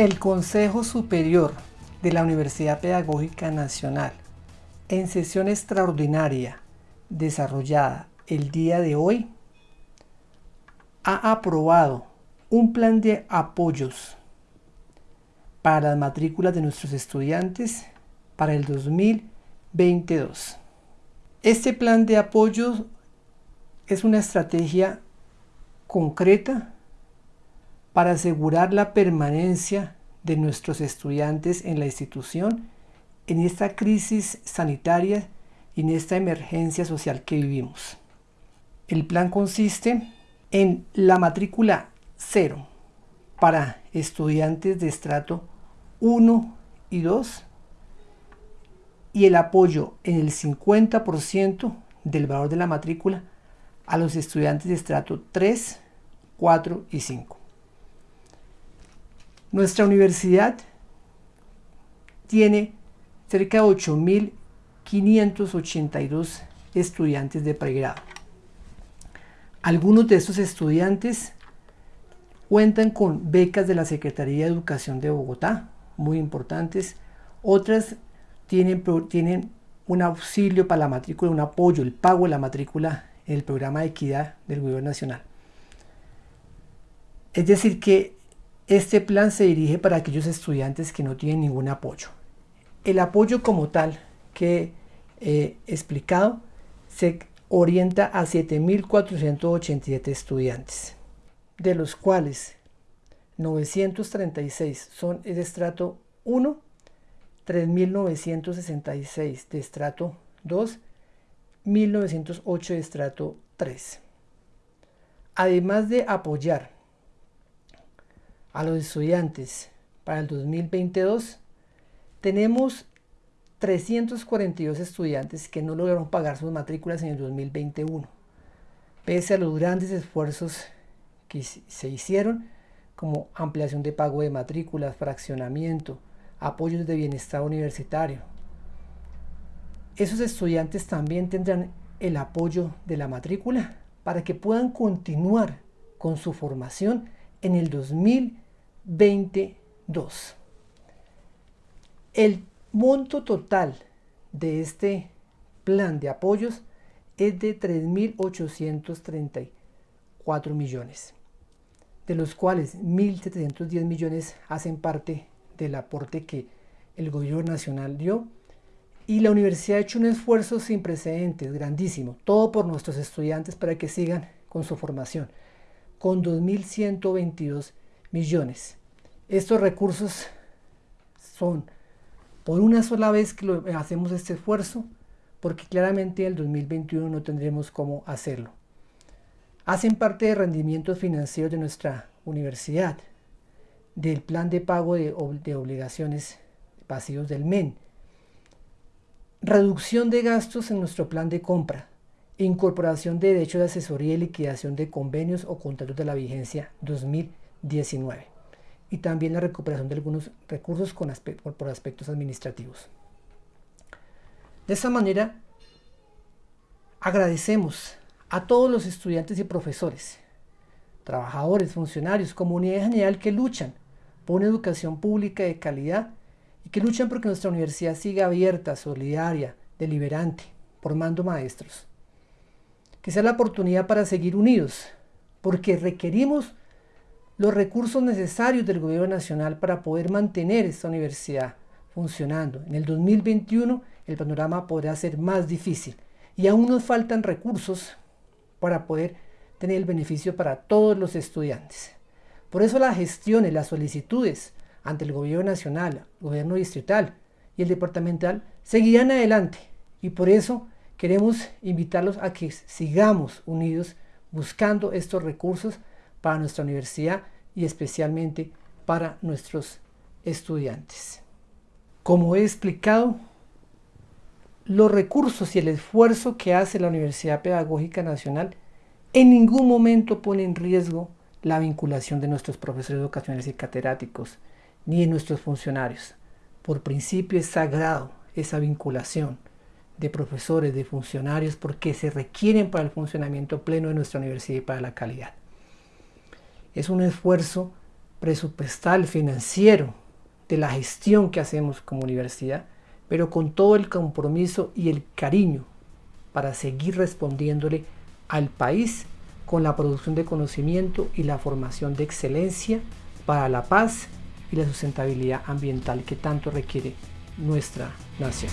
El Consejo Superior de la Universidad Pedagógica Nacional, en sesión extraordinaria desarrollada el día de hoy, ha aprobado un plan de apoyos para las matrículas de nuestros estudiantes para el 2022. Este plan de apoyo es una estrategia concreta para asegurar la permanencia de nuestros estudiantes en la institución en esta crisis sanitaria y en esta emergencia social que vivimos. El plan consiste en la matrícula cero para estudiantes de estrato 1 y 2 y el apoyo en el 50% del valor de la matrícula a los estudiantes de estrato 3, 4 y 5. Nuestra universidad tiene cerca de 8.582 estudiantes de pregrado. Algunos de estos estudiantes cuentan con becas de la Secretaría de Educación de Bogotá, muy importantes. Otras tienen, tienen un auxilio para la matrícula, un apoyo, el pago de la matrícula en el programa de equidad del gobierno nacional. Es decir que este plan se dirige para aquellos estudiantes que no tienen ningún apoyo. El apoyo como tal que he explicado se orienta a 7.487 estudiantes, de los cuales 936 son de estrato 1, 3.966 de estrato 2, 1.908 de estrato 3. Además de apoyar a los estudiantes para el 2022, tenemos 342 estudiantes que no lograron pagar sus matrículas en el 2021. Pese a los grandes esfuerzos que se hicieron, como ampliación de pago de matrículas, fraccionamiento, apoyos de bienestar universitario. Esos estudiantes también tendrán el apoyo de la matrícula para que puedan continuar con su formación en el 2022. El monto total de este plan de apoyos es de 3.834 millones, de los cuales 1.710 millones hacen parte del aporte que el gobierno nacional dio y la universidad ha hecho un esfuerzo sin precedentes, grandísimo, todo por nuestros estudiantes para que sigan con su formación con 2.122 millones. Estos recursos son por una sola vez que lo, hacemos este esfuerzo, porque claramente en el 2021 no tendremos cómo hacerlo. Hacen parte de rendimientos financieros de nuestra universidad, del plan de pago de, de obligaciones pasivos del MEN, reducción de gastos en nuestro plan de compra, incorporación de derechos de asesoría y liquidación de convenios o contratos de la vigencia 2019 y también la recuperación de algunos recursos por aspectos administrativos. De esa manera, agradecemos a todos los estudiantes y profesores, trabajadores, funcionarios, comunidad general que luchan por una educación pública de calidad y que luchan porque nuestra universidad siga abierta, solidaria, deliberante, formando maestros que sea la oportunidad para seguir unidos, porque requerimos los recursos necesarios del gobierno nacional para poder mantener esta universidad funcionando. En el 2021 el panorama podrá ser más difícil y aún nos faltan recursos para poder tener el beneficio para todos los estudiantes. Por eso las gestiones, las solicitudes ante el gobierno nacional, gobierno distrital y el departamental seguirán adelante y por eso queremos invitarlos a que sigamos unidos buscando estos recursos para nuestra universidad y especialmente para nuestros estudiantes. Como he explicado, los recursos y el esfuerzo que hace la Universidad Pedagógica Nacional en ningún momento pone en riesgo la vinculación de nuestros profesores educacionales y catedráticos, ni de nuestros funcionarios. Por principio es sagrado esa vinculación de profesores, de funcionarios, porque se requieren para el funcionamiento pleno de nuestra universidad y para la calidad. Es un esfuerzo presupuestal, financiero, de la gestión que hacemos como universidad, pero con todo el compromiso y el cariño para seguir respondiéndole al país con la producción de conocimiento y la formación de excelencia para la paz y la sustentabilidad ambiental que tanto requiere nuestra nación.